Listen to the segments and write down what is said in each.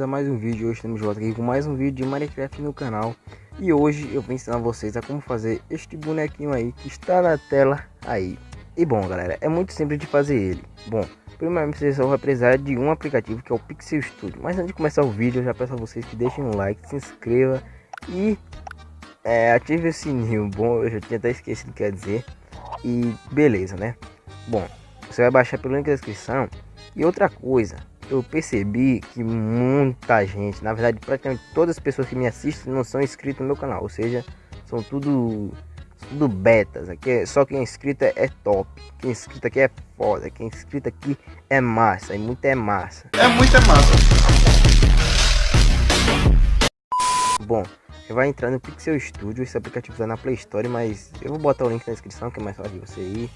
a mais um vídeo, hoje estamos de volta aqui com mais um vídeo de Minecraft no canal. E hoje eu vou ensinar vocês a como fazer este bonequinho aí que está na tela aí. E bom galera, é muito simples de fazer ele. Bom, primeiramente vocês só vai precisar de um aplicativo que é o Pixel Studio. Mas antes de começar o vídeo eu já peço a vocês que deixem um like, se inscreva e é, ative o sininho Bom, eu já tinha até esquecido o que quer dizer. E beleza né? Bom, você vai baixar pelo link da descrição. E outra coisa eu percebi que muita gente, na verdade praticamente todas as pessoas que me assistem não são inscritos no meu canal, ou seja, são tudo tudo betas, aqui é, só quem é inscrito é, é top, quem é inscrito aqui é foda, quem é inscrito aqui é massa, e muito é massa. É muito é massa. Bom, vai entrar no Pixel Studio, esse aplicativo está na Play Store, mas eu vou botar o link na descrição que é mais fácil de você ir.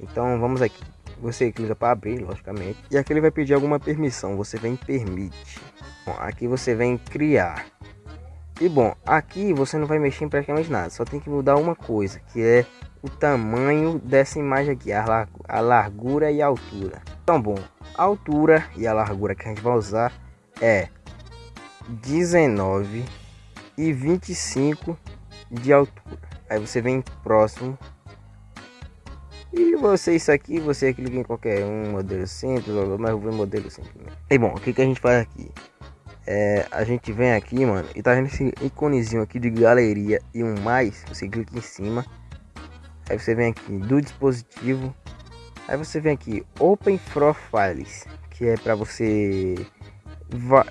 Então vamos aqui. Você clica para abrir, logicamente. E aqui ele vai pedir alguma permissão. Você vem permite. Bom, aqui você vem criar. E bom, aqui você não vai mexer em praticamente nada. Só tem que mudar uma coisa, que é o tamanho dessa imagem aqui, a, lar a largura e a altura. Então, bom, a altura e a largura que a gente vai usar é 19 e 25 de altura. Aí você vem próximo e você, isso aqui, você clica em qualquer um modelo simples, mas eu vou modelo simples. E bom, o que, que a gente faz aqui? É, a gente vem aqui, mano, e tá vendo esse iconezinho aqui de galeria e um mais, você clica em cima. Aí você vem aqui do dispositivo. Aí você vem aqui Open Profiles, que é para você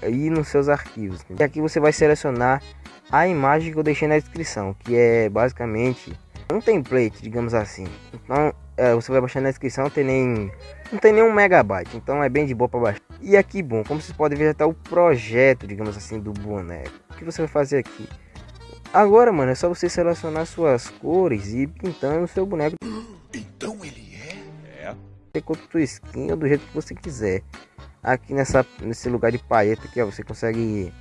ir nos seus arquivos. E aqui você vai selecionar a imagem que eu deixei na descrição, que é basicamente um template, digamos assim. Então é, você vai baixar na descrição, não tem nem não tem nenhum megabyte, então é bem de boa para baixar. E aqui, bom, como vocês podem ver, já tá o projeto, digamos assim, do boneco. O que você vai fazer aqui? Agora, mano, é só você selecionar suas cores e ir pintando o seu boneco. Então ele é? É. Você conta sua skin ou do jeito que você quiser. Aqui nessa, nesse lugar de palheta aqui, ó, você consegue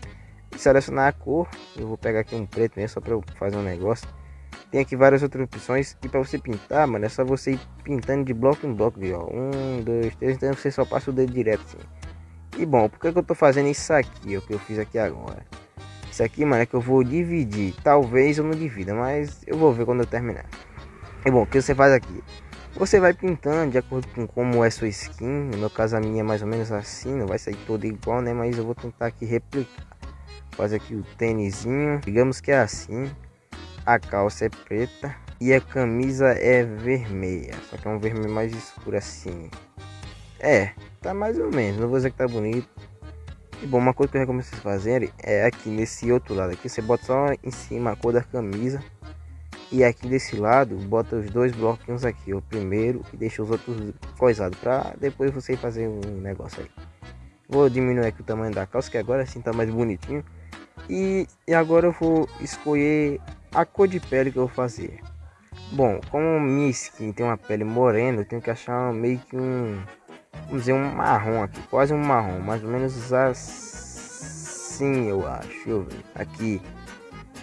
selecionar a cor. Eu vou pegar aqui um preto mesmo, só para eu fazer um negócio. Tem aqui várias outras opções. E para você pintar, mano, é só você ir pintando de bloco em bloco, viu? Um, dois, três. Então você só passa o dedo direto assim. E bom, por que, que eu tô fazendo isso aqui? O que eu fiz aqui agora. Isso aqui, mano, é que eu vou dividir. Talvez eu não divida, mas eu vou ver quando eu terminar. E bom, o que você faz aqui? Você vai pintando de acordo com como é sua skin. No meu caso, a minha é mais ou menos assim. Não vai sair toda igual, né? Mas eu vou tentar aqui replicar. Fazer aqui o tênisinho. Digamos que é assim a calça é preta e a camisa é vermelha, só que é um vermelho mais escuro assim. É, tá mais ou menos, não vou dizer que tá bonito. E bom, uma coisa que eu recomendo vocês fazerem é aqui nesse outro lado aqui, você bota só em cima a cor da camisa. E aqui desse lado, bota os dois bloquinhos aqui, o primeiro e deixa os outros coisados para depois você fazer um negócio aí. Vou diminuir aqui o tamanho da calça, que agora sim tá mais bonitinho. E, e agora eu vou escolher a cor de pele que eu vou fazer. Bom, como minha skin tem uma pele morena, eu tenho que achar meio que um, vamos dizer, um marrom aqui, quase um marrom, mais ou menos assim, eu acho. Deixa eu ver. Aqui,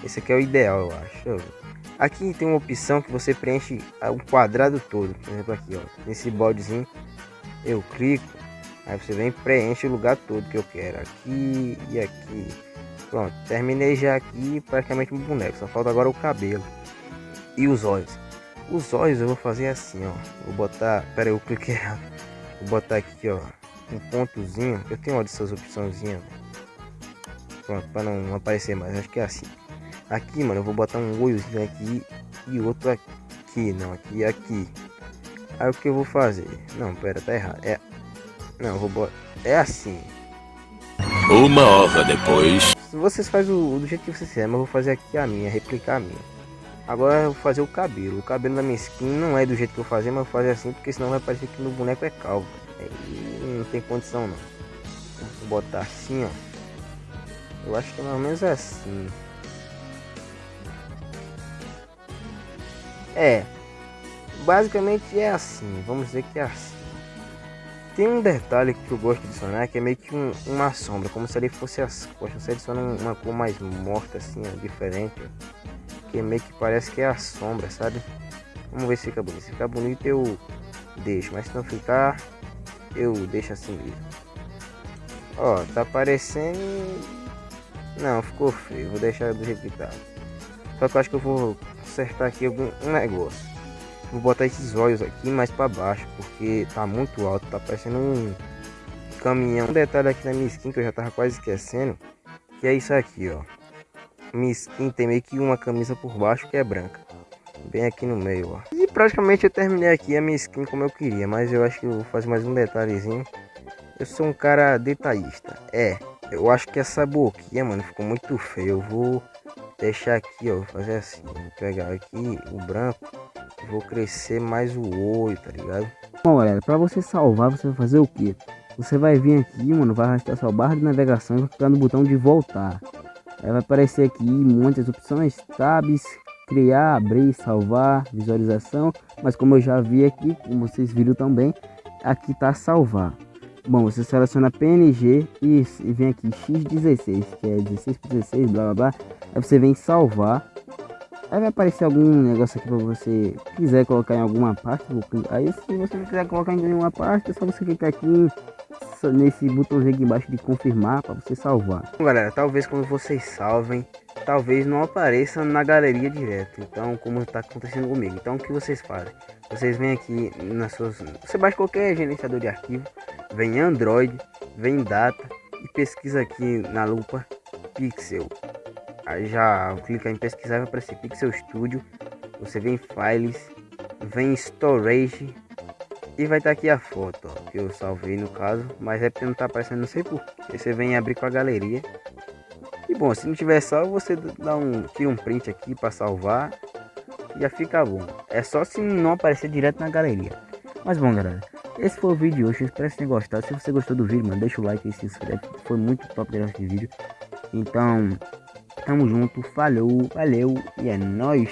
esse aqui é o ideal, eu acho. Eu aqui tem uma opção que você preenche o quadrado todo, por exemplo aqui, ó, nesse baldezinho, eu clico, aí você vem preenche o lugar todo que eu quero, aqui e aqui. Pronto, terminei já aqui praticamente um boneco. Só falta agora o cabelo e os olhos. Os olhos eu vou fazer assim, ó. Vou botar, pera aí, eu cliquei errado. Vou botar aqui, ó, um pontozinho. Eu tenho uma dessas opçãozinhas. Pronto, para não aparecer mais. Acho que é assim. Aqui, mano, eu vou botar um olhozinho aqui e outro aqui, não, aqui e aqui. Aí o que eu vou fazer? Não, pera, tá errado. É, não, botar. É assim. Uma hora depois. Vocês fazem o, do jeito que vocês quiserem, mas eu vou fazer aqui a minha, replicar a minha. Agora eu vou fazer o cabelo. O cabelo da minha skin não é do jeito que eu fazer, mas eu vou fazer assim, porque senão vai parecer que meu boneco é calvo. Aí não tem condição não. Vou botar assim, ó. Eu acho que é mais ou menos assim. É. Basicamente é assim. Vamos dizer que é assim. Tem um detalhe que eu gosto de adicionar que é meio que um, uma sombra, como se ele fosse as costas. Você adiciona uma cor mais morta, assim, diferente. Porque meio que parece que é a sombra, sabe? Vamos ver se fica bonito. Se ficar bonito eu deixo, mas se não ficar, eu deixo assim mesmo. Ó, tá parecendo... Não, ficou feio, vou deixar do jeito que tá. Só que eu acho que eu vou acertar aqui algum um negócio. Vou botar esses olhos aqui mais para baixo, porque tá muito alto, tá parecendo um caminhão. Um detalhe aqui na minha skin que eu já tava quase esquecendo, que é isso aqui, ó. Minha skin tem meio que uma camisa por baixo que é branca. Bem aqui no meio, ó. E praticamente eu terminei aqui a minha skin como eu queria, mas eu acho que eu vou fazer mais um detalhezinho. Eu sou um cara detalhista. É, eu acho que essa boquinha, mano, ficou muito feio. Eu vou deixar aqui, ó, vou fazer assim. Vou pegar aqui o branco. Vou crescer mais o olho, tá ligado? Bom, galera, pra você salvar, você vai fazer o que? Você vai vir aqui, mano, vai arrastar sua barra de navegação e vai clicar no botão de voltar. Aí vai aparecer aqui muitas opções, tabs, criar, abrir, salvar, visualização. Mas como eu já vi aqui, como vocês viram também, aqui tá salvar. Bom, você seleciona PNG e, e vem aqui X16, que é 16 por 16, blá blá blá. Aí você vem salvar. Aí vai aparecer algum negócio aqui para você quiser colocar em alguma parte. Aí se você não quiser colocar em nenhuma parte, é só você clicar aqui nesse botãozinho aqui embaixo de confirmar para você salvar. Bom, galera, talvez quando vocês salvem, talvez não apareça na galeria direto. Então, como está acontecendo comigo. Então, o que vocês fazem? Vocês vêm aqui nas suas... Você baixa qualquer gerenciador de arquivo, vem Android, vem Data e pesquisa aqui na lupa Pixel. Aí já clica em pesquisar vai aparecer Pixel Studio. Você vem Files, vem Storage e vai estar tá aqui a foto ó, que eu salvei no caso, mas é porque não está aparecendo, não sei porquê. Você vem abrir com a galeria. E bom, se não tiver salvo, você dá um tira um print aqui para salvar já fica bom. É só se não aparecer direto na galeria. Mas bom, galera, esse foi o vídeo de hoje. Eu espero que tenham gostado. Se você gostou do vídeo, mano, deixa o like e se inscreve. Foi muito top esse vídeo. Então, tamo junto, falou, valeu e é nóis.